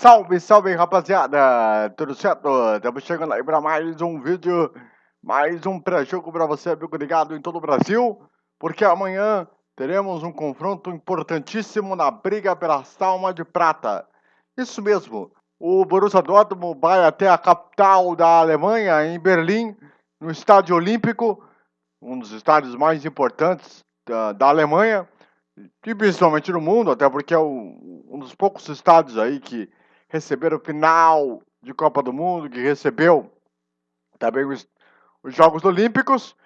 Salve, salve rapaziada! Tudo certo? Estamos chegando aí para mais um vídeo, mais um pré-jogo para você, amigo ligado em todo o Brasil, porque amanhã teremos um confronto importantíssimo na briga pela Salma de Prata. Isso mesmo, o Borussia Dortmund vai até a capital da Alemanha, em Berlim, no Estádio Olímpico, um dos estádios mais importantes da, da Alemanha, e principalmente no mundo, até porque é um dos poucos estádios aí que receberam final de Copa do Mundo, que recebeu também os, os Jogos Olímpicos,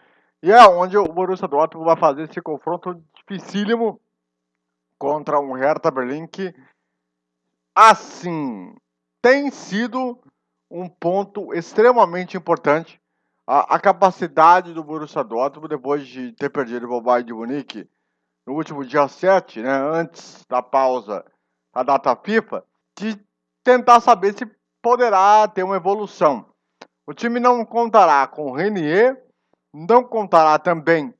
e é onde o Borussia Dortmund vai fazer esse confronto dificílimo contra um Hertha Berlim que, assim, tem sido um ponto extremamente importante. A, a capacidade do Borussia Dortmund, depois de ter perdido o Bayern de Munique no último dia 7, né, antes da pausa da data FIFA, de tentar saber se poderá ter uma evolução. O time não contará com o Renier, não contará também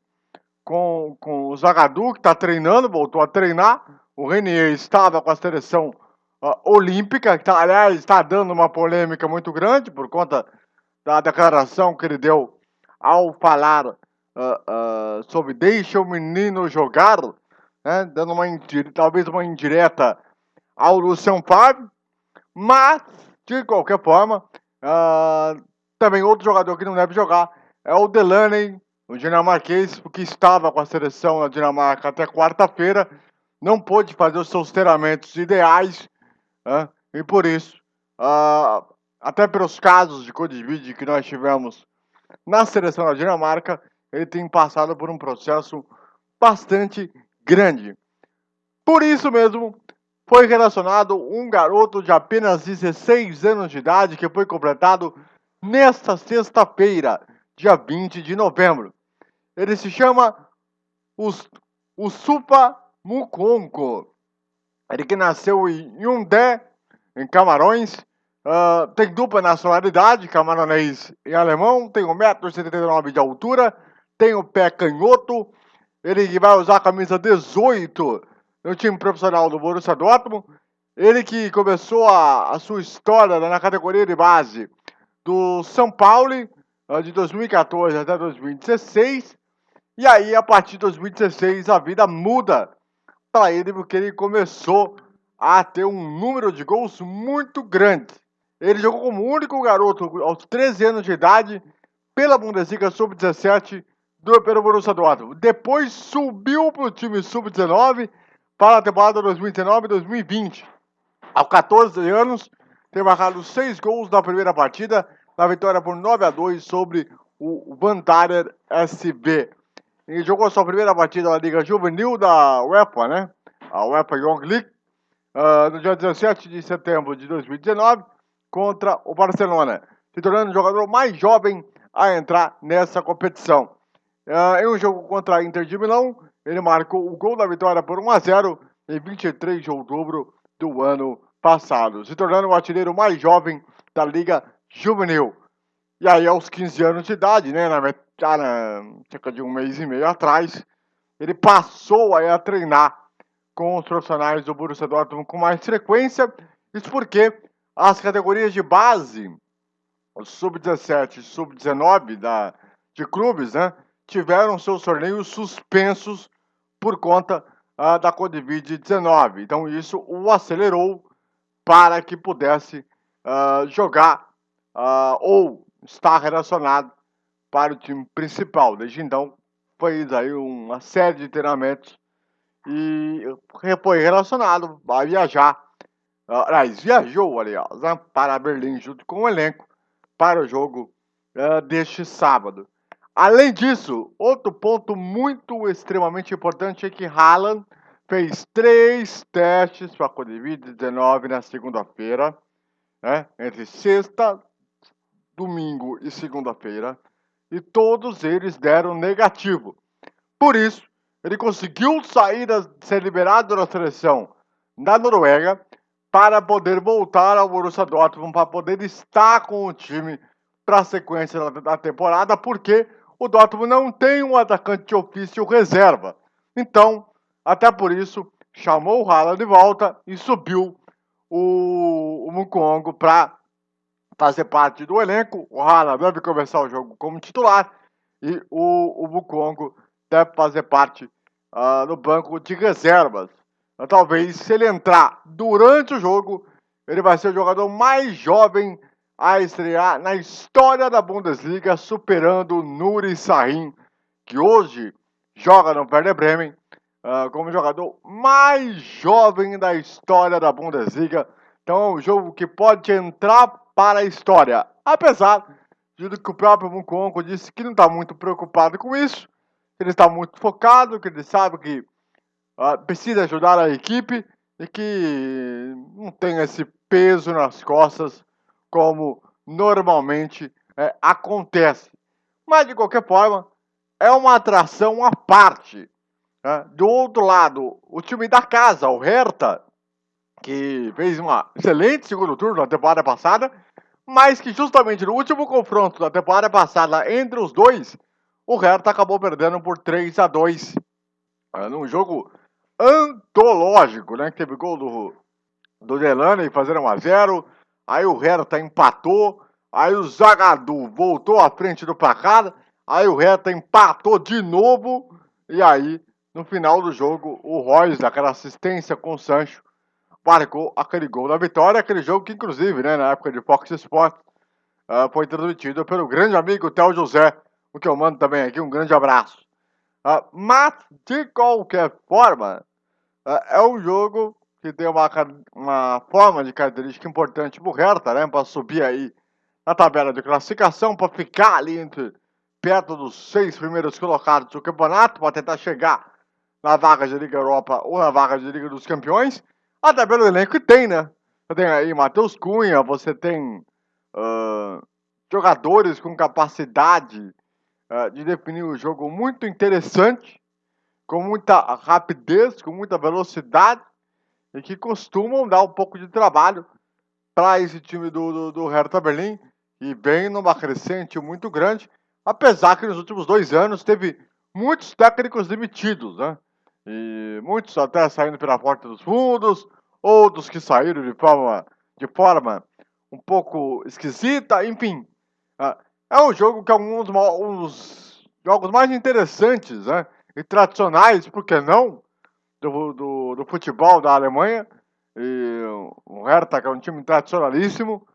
com, com o Zagadou, que está treinando, voltou a treinar. O Renier estava com a seleção uh, olímpica, que tá, aliás está dando uma polêmica muito grande por conta da declaração que ele deu ao falar uh, uh, sobre deixa o menino jogar, né, dando uma talvez uma indireta ao Luciano Fábio, mas, de qualquer forma, uh, também outro jogador que não deve jogar é o Delaney, o dinamarquês, que estava com a seleção na Dinamarca até quarta-feira, não pôde fazer os seus treinamentos ideais, uh, e por isso, uh, até pelos casos de Covid que nós tivemos na seleção da Dinamarca, ele tem passado por um processo bastante grande. Por isso mesmo, foi relacionado um garoto de apenas 16 anos de idade que foi completado nesta sexta-feira, dia 20 de novembro. Ele se chama Usupa Mukonko. Ele que nasceu em Hyundai, em Camarões, uh, tem dupla nacionalidade, camaronês e alemão, tem 1,79m de altura, tem o pé canhoto, ele vai usar a camisa 18 no time profissional do Borussia Dortmund. Ele que começou a, a sua história na categoria de base do São Paulo, de 2014 até 2016. E aí, a partir de 2016, a vida muda para ele, porque ele começou a ter um número de gols muito grande. Ele jogou como único garoto aos 13 anos de idade pela Bundesliga Sub-17 do pelo Borussia Dortmund. Depois subiu para o time Sub-19 para a temporada 2019-2020. Aos 14 anos, tem marcado 6 gols na primeira partida, na vitória por 9 a 2 sobre o Vandarer SB. Ele jogou sua primeira partida na Liga Juvenil da UEFA, né? A UEFA Young League, uh, no dia 17 de setembro de 2019, contra o Barcelona, se tornando o jogador mais jovem a entrar nessa competição. Uh, em um jogo contra a Inter de Milão, ele marcou o gol da vitória por 1 a 0 em 23 de outubro do ano passado, se tornando o artilheiro mais jovem da Liga Juvenil. E aí, aos 15 anos de idade, né, na, na, cerca de um mês e meio atrás, ele passou a treinar com os profissionais do Borussia Dortmund com mais frequência. Isso porque as categorias de base, o sub-17 e sub-19 de clubes, né, tiveram seus torneios suspensos por conta uh, da Covid-19. Então, isso o acelerou para que pudesse uh, jogar uh, ou estar relacionado para o time principal. Desde então, fez aí uma série de treinamentos e foi relacionado a viajar. Aliás, viajou, aliás, né, para Berlim junto com o elenco para o jogo deste sábado. Além disso, outro ponto muito extremamente importante é que Haaland fez três testes para a Covid-19 na segunda-feira, né, entre sexta, domingo e segunda-feira, e todos eles deram negativo. Por isso, ele conseguiu sair, da, ser liberado da seleção da Noruega para poder voltar ao Borussia Dortmund, para poder estar com o time para a sequência da, da temporada, porque o Dortmund não tem um atacante de ofício reserva. Então, até por isso, chamou o Haaland de volta e subiu o, o Mukongo para fazer parte do elenco. O Hala deve começar o jogo como titular e o, o Mukongo deve fazer parte uh, do banco de reservas. Talvez, se ele entrar durante o jogo, ele vai ser o jogador mais jovem a estrear na história da Bundesliga, superando o Nuri Sahin, que hoje joga no Werder Bremen uh, como jogador mais jovem da história da Bundesliga. Então é um jogo que pode entrar para a história. Apesar de que o próprio Mukonko disse que não está muito preocupado com isso, ele está muito focado, que ele sabe que uh, precisa ajudar a equipe e que não tem esse peso nas costas como normalmente é, acontece. Mas de qualquer forma, é uma atração à parte. Né? Do outro lado, o time da casa, o Hertha, que fez um excelente segundo turno na temporada passada, mas que justamente no último confronto da temporada passada entre os dois, o Hertha acabou perdendo por 3 a 2 é, num jogo antológico, né? Que teve gol do, do Delane fazendo 1 a 0 aí o Hertha empatou, aí o Zagadou voltou à frente do placar, aí o Hertha empatou de novo, e aí no final do jogo, o Royce, aquela assistência com o Sancho, marcou aquele gol da vitória, aquele jogo que, inclusive, né, na época de Fox Sports, uh, foi transmitido pelo grande amigo Théo José, o que eu mando também aqui, um grande abraço. Uh, mas, de qualquer forma, uh, é um jogo que tem uma, uma forma de característica importante pro Hertha, né, para subir aí na tabela de classificação, para ficar ali entre perto dos seis primeiros colocados do campeonato, para tentar chegar na vaga de Liga Europa ou na vaga de Liga dos Campeões, até pelo elenco que tem, né? Você tem aí Matheus Cunha, você tem uh, jogadores com capacidade uh, de definir o jogo muito interessante, com muita rapidez, com muita velocidade, e que costumam dar um pouco de trabalho para esse time do, do, do Hertha Berlim, e vem numa crescente muito grande, apesar que nos últimos dois anos teve muitos técnicos demitidos, né? E muitos até saindo pela porta dos fundos, outros que saíram de forma, de forma um pouco esquisita, enfim. Ah, é um jogo que é um dos, um dos jogos mais interessantes né, e tradicionais, por que não, do, do, do futebol da Alemanha. E o Hertha, que é um time tradicionalíssimo,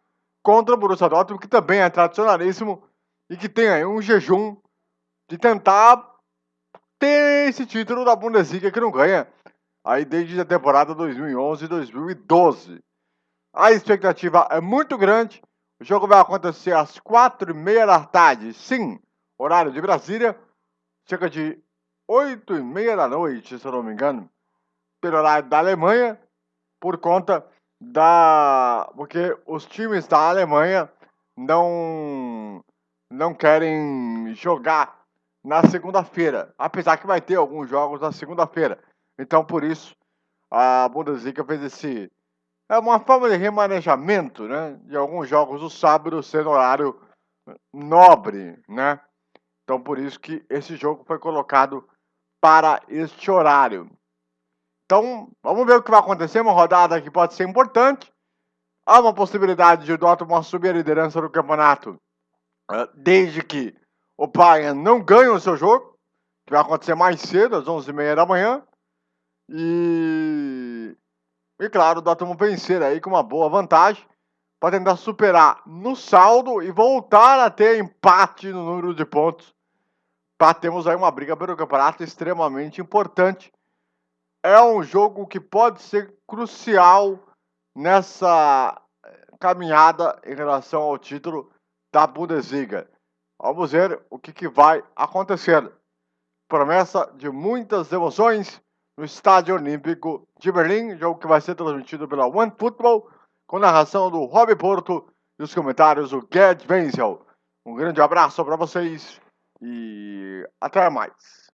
contra o Borussia Dortmund, que também é tradicionalíssimo e que tem aí um jejum de tentar ter esse título da Bundesliga que não ganha aí desde a temporada 2011-2012. A expectativa é muito grande. O jogo vai acontecer às quatro e meia da tarde, sim, horário de Brasília, cerca de oito e meia da noite, se eu não me engano, pelo horário da Alemanha, por conta da... porque os times da Alemanha não, não querem jogar na segunda-feira, apesar que vai ter alguns jogos na segunda-feira. Então, por isso, a Bundesliga fez esse. É uma forma de remanejamento, né? De alguns jogos do sábado sendo horário nobre, né? Então, por isso que esse jogo foi colocado para este horário. Então, vamos ver o que vai acontecer. Uma rodada que pode ser importante. Há uma possibilidade de o Dortmund assumir a liderança do campeonato, eh, desde que o Bayern não ganha o seu jogo, que vai acontecer mais cedo, às 11h30 da manhã. E, e claro, o Dortmund vencer aí com uma boa vantagem para tentar superar no saldo e voltar a ter empate no número de pontos para termos aí uma briga pelo campeonato extremamente importante. É um jogo que pode ser crucial nessa caminhada em relação ao título da Bundesliga. Vamos ver o que, que vai acontecer. Promessa de muitas emoções no Estádio Olímpico de Berlim, jogo que vai ser transmitido pela One Football, com narração do Rob Porto e os comentários do Gerd Wenzel. Um grande abraço para vocês e até mais.